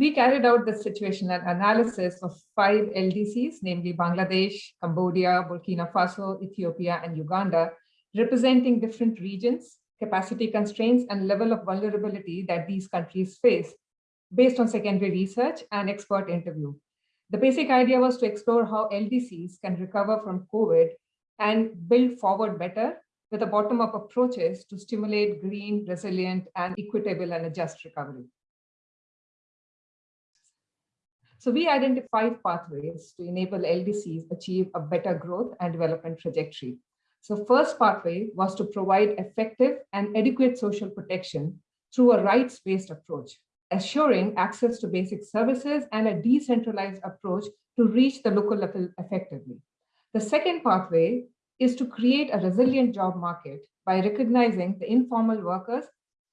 We carried out the situational analysis of five LDCs, namely Bangladesh, Cambodia, Burkina Faso, Ethiopia, and Uganda, representing different regions, capacity constraints, and level of vulnerability that these countries face based on secondary research and expert interview. The basic idea was to explore how LDCs can recover from COVID and build forward better with a bottom-up approaches to stimulate green, resilient, and equitable and a just recovery. So we identified pathways to enable LDCs achieve a better growth and development trajectory. So first pathway was to provide effective and adequate social protection through a rights-based approach, assuring access to basic services and a decentralized approach to reach the local level effectively. The second pathway is to create a resilient job market by recognizing the informal workers,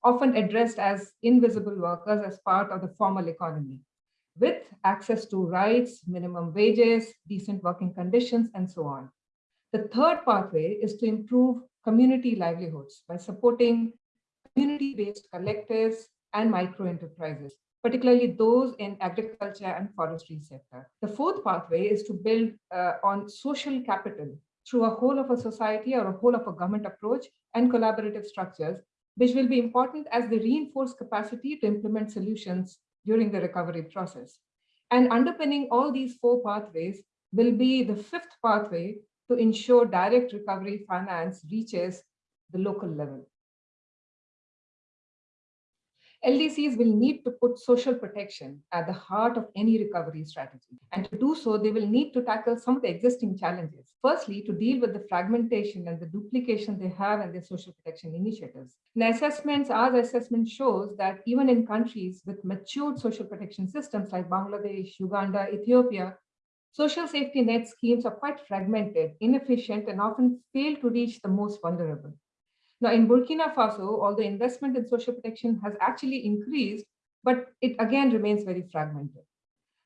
often addressed as invisible workers as part of the formal economy with access to rights, minimum wages, decent working conditions, and so on. The third pathway is to improve community livelihoods by supporting community-based collectives and micro-enterprises, particularly those in agriculture and forestry sector. The fourth pathway is to build uh, on social capital through a whole of a society or a whole of a government approach and collaborative structures, which will be important as they reinforce capacity to implement solutions during the recovery process. And underpinning all these four pathways will be the fifth pathway to ensure direct recovery finance reaches the local level. LDCs will need to put social protection at the heart of any recovery strategy. And to do so, they will need to tackle some of the existing challenges. Firstly, to deal with the fragmentation and the duplication they have in their social protection initiatives. In assessments, our assessment shows that even in countries with matured social protection systems like Bangladesh, Uganda, Ethiopia, social safety net schemes are quite fragmented, inefficient, and often fail to reach the most vulnerable. Now in Burkina Faso, although investment in social protection has actually increased, but it again remains very fragmented.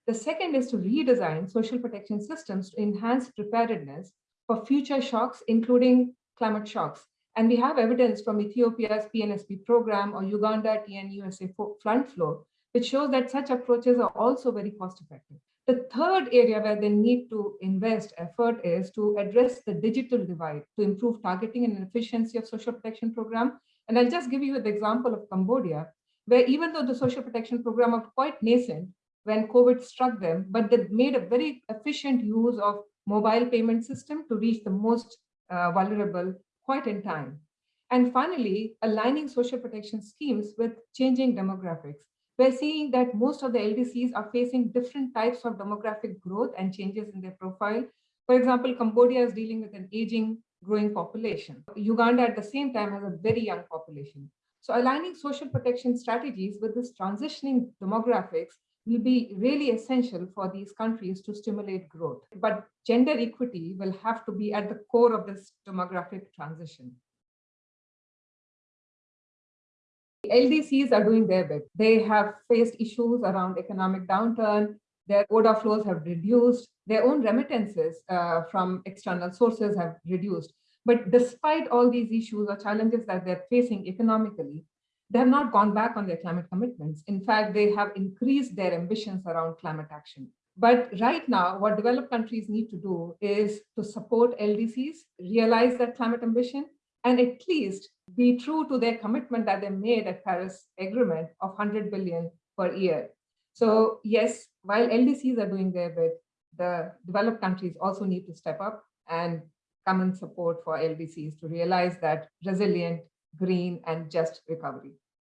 The second is to redesign social protection systems to enhance preparedness for future shocks, including climate shocks. And we have evidence from Ethiopia's PNSP program or Uganda TNUSA flood flow, which shows that such approaches are also very cost effective. The third area where they need to invest effort is to address the digital divide to improve targeting and efficiency of social protection program. And I'll just give you the example of Cambodia, where even though the social protection program was quite nascent when COVID struck them, but they made a very efficient use of mobile payment system to reach the most uh, vulnerable quite in time. And finally, aligning social protection schemes with changing demographics we're seeing that most of the LDCs are facing different types of demographic growth and changes in their profile. For example, Cambodia is dealing with an aging, growing population. Uganda at the same time has a very young population. So aligning social protection strategies with this transitioning demographics will be really essential for these countries to stimulate growth. But gender equity will have to be at the core of this demographic transition. LDCs are doing their bit. They have faced issues around economic downturn. Their order flows have reduced. Their own remittances uh, from external sources have reduced. But despite all these issues or challenges that they're facing economically, they have not gone back on their climate commitments. In fact, they have increased their ambitions around climate action. But right now, what developed countries need to do is to support LDCs, realize that climate ambition, and at least be true to their commitment that they made at Paris Agreement of 100 billion per year. So yes, while LDCs are doing their bit, the developed countries also need to step up and come in support for LDCs to realize that resilient, green, and just recovery.